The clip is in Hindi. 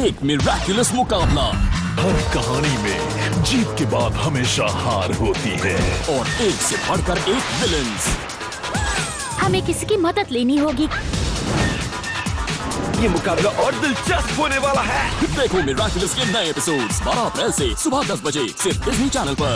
एक मिराकुलस मुकाबला। हर कहानी में जीत के बाद हमेशा हार होती है। और एक से बढ़कर एक विलन हमें किसी की मदद लेनी होगी? ये मुकाबला और दिलचस्प होने वाला है। देखो मिराकुलस के नए एपिसोड्स 12 अप्रैल से सुबह 10 बजे सिर्फ़ डिज्नी चैनल पर।